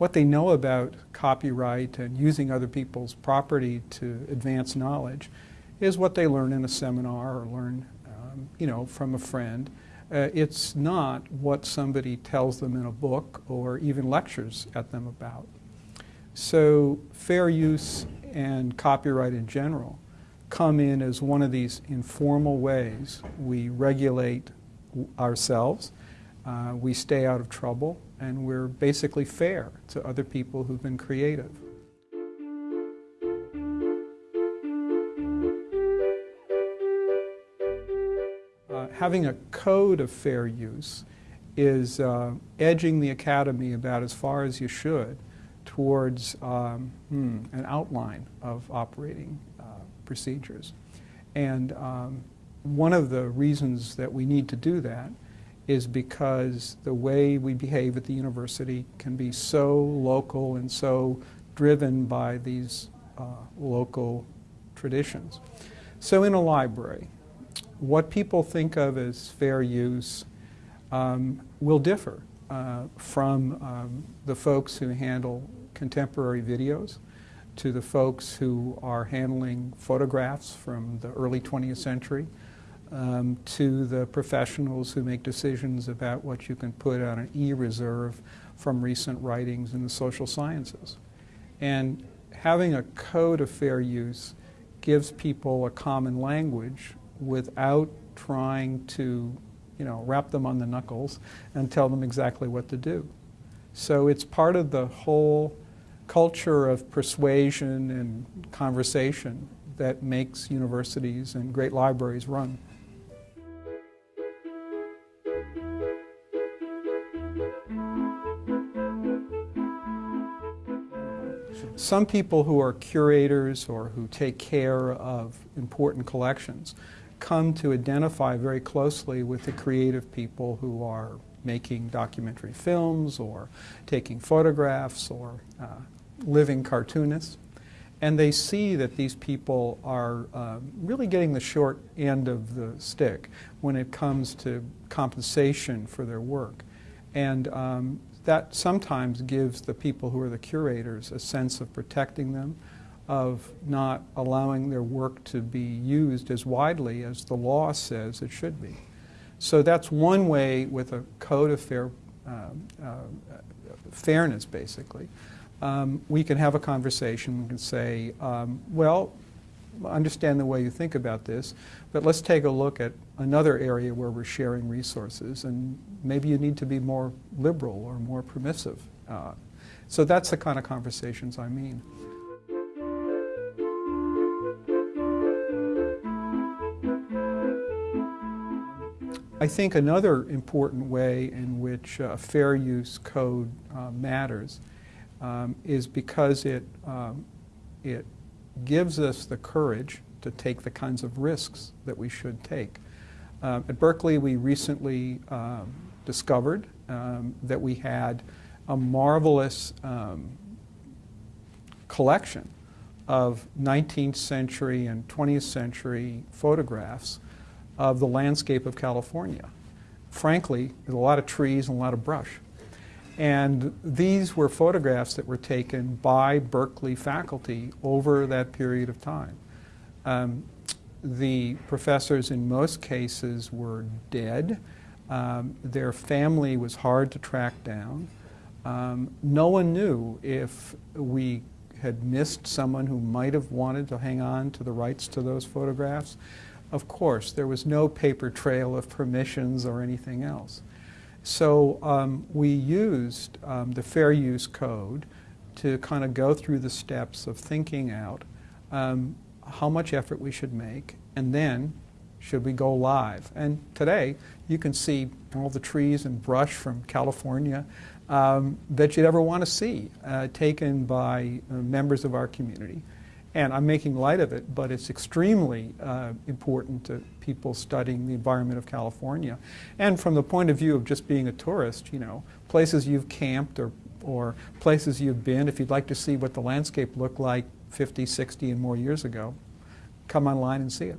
what they know about copyright and using other people's property to advance knowledge is what they learn in a seminar or learn, um, you know, from a friend. Uh, it's not what somebody tells them in a book or even lectures at them about. So fair use and copyright in general come in as one of these informal ways we regulate ourselves, uh, we stay out of trouble, and we're basically fair to other people who've been creative. Uh, having a code of fair use is uh, edging the academy about as far as you should towards um, hmm, an outline of operating uh, procedures. And um, one of the reasons that we need to do that is because the way we behave at the university can be so local and so driven by these uh, local traditions. So in a library, what people think of as fair use um, will differ uh, from um, the folks who handle contemporary videos to the folks who are handling photographs from the early 20th century um, to the professionals who make decisions about what you can put on an e-reserve from recent writings in the social sciences. And having a code of fair use gives people a common language without trying to you know, rap them on the knuckles and tell them exactly what to do. So it's part of the whole culture of persuasion and conversation that makes universities and great libraries run. Some people who are curators or who take care of important collections come to identify very closely with the creative people who are making documentary films or taking photographs or uh, living cartoonists. And they see that these people are uh, really getting the short end of the stick when it comes to compensation for their work. And um, that sometimes gives the people who are the curators a sense of protecting them, of not allowing their work to be used as widely as the law says it should be. So that's one way with a code of fair, uh, uh, fairness, basically. Um, we can have a conversation. We can say, um, well, understand the way you think about this, but let's take a look at another area where we're sharing resources, and maybe you need to be more liberal or more permissive. Uh, so that's the kind of conversations I mean. I think another important way in which a fair use code uh, matters um, is because it, um, it gives us the courage to take the kinds of risks that we should take. Um, at Berkeley, we recently um, discovered um, that we had a marvelous um, collection of 19th century and 20th century photographs of the landscape of California. Frankly, there's a lot of trees and a lot of brush. And these were photographs that were taken by Berkeley faculty over that period of time. Um, the professors in most cases were dead. Um, their family was hard to track down. Um, no one knew if we had missed someone who might have wanted to hang on to the rights to those photographs. Of course, there was no paper trail of permissions or anything else. So um, we used um, the Fair Use Code to kind of go through the steps of thinking out um, how much effort we should make and then should we go live. And today you can see all the trees and brush from California um, that you'd ever want to see uh, taken by uh, members of our community. And I'm making light of it, but it's extremely uh, important to people studying the environment of California. And from the point of view of just being a tourist, you know, places you've camped or, or places you've been, if you'd like to see what the landscape looked like 50, 60 and more years ago, come online and see it.